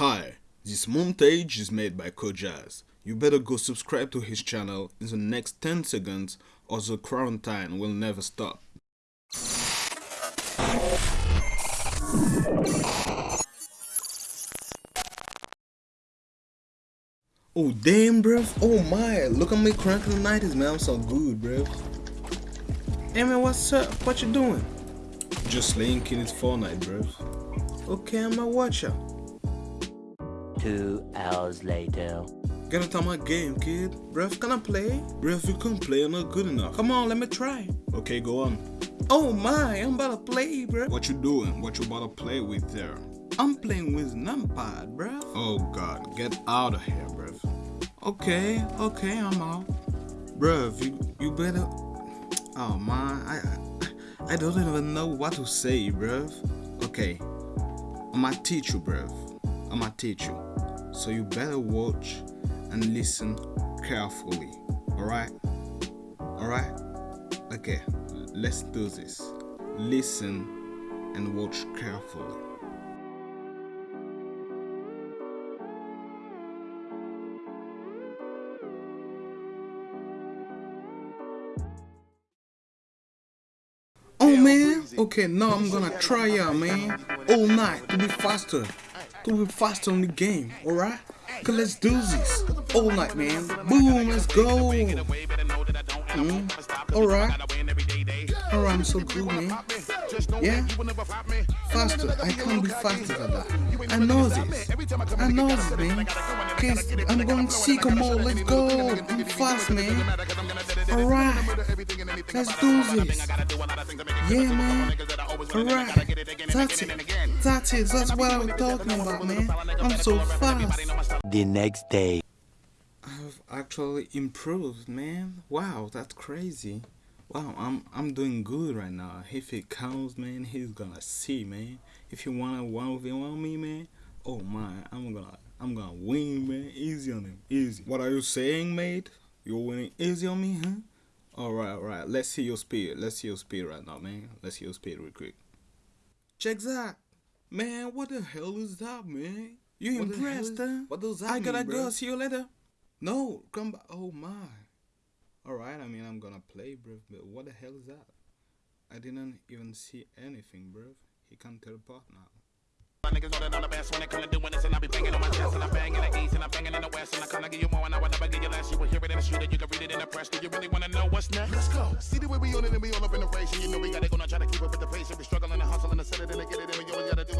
Hi, this montage is made by Kojaz. You better go subscribe to his channel in the next 10 seconds or the quarantine will never stop. Oh damn bruv, oh my, look at me cranking the 90s man, I'm so good bruv. Hey man, what's up? What you doing? Just laying in his Fortnite bruv. Okay, I'm a watcher. Two hours later. Get into my game, kid. Bruv, can I play? Bruv, you can't play, you're not good enough. Come on, let me try. Okay, go on. Oh my, I'm about to play, bruv. What you doing? What you about to play with there? I'm playing with numpad, bruv. Oh god, get out of here, bruv. Okay, okay, I'm out. Bruv, you, you better... Oh man, I, I, I don't even know what to say, bruv. Okay, I'ma teach you, bruv. I'ma teach you. So you better watch and listen carefully. Alright? Alright? Okay, let's do this. Listen and watch carefully. Oh man, okay now I'm gonna try out man, all night to be faster, to be faster on the game, alright? Okay, let's do this, all night man, boom, let's go, mm, alright, alright, I'm so cool man, yeah, faster, I can't be faster than that, I know this, I know this man, cause I'm going sycamore, let's go, I'm fast man, alright, let's do this, yeah, man. Alright. That's it. That's it. That's what I'm talking about, man. I'm so fast. The next day. I've actually improved, man. Wow, that's crazy. Wow, I'm I'm doing good right now. If it counts, man, he's gonna see, man. If you wanna one v one me, man, oh my, I'm gonna I'm gonna win, man. Easy on him, easy. What are you saying, mate? You're winning easy on me, huh? Alright, alright. Let's see your speed. Let's see your speed right now, man. Let's see your speed real quick. Check that. Man, what the hell is that, man? You What impressed, huh? what does that I gotta mean, go. See you later. No, come back. Oh, my. Alright, I mean, I'm gonna play, bro. But what the hell is that? I didn't even see anything, bro. He can teleport now. My niggas know that I'm the best when it come to doing this, and I be banging on my chest, and I bang in the east, and I banging in the west, and I kinda give you more, and I would never give you less. You will hear it in the street, and you can read it in the press. Do you really wanna know what's next? Let's go. See the way we on it, and we all up in the race, and you know we gotta go now, try to keep up with the pace, and we struggling and hustling and set it, and get it, and we always gotta do it,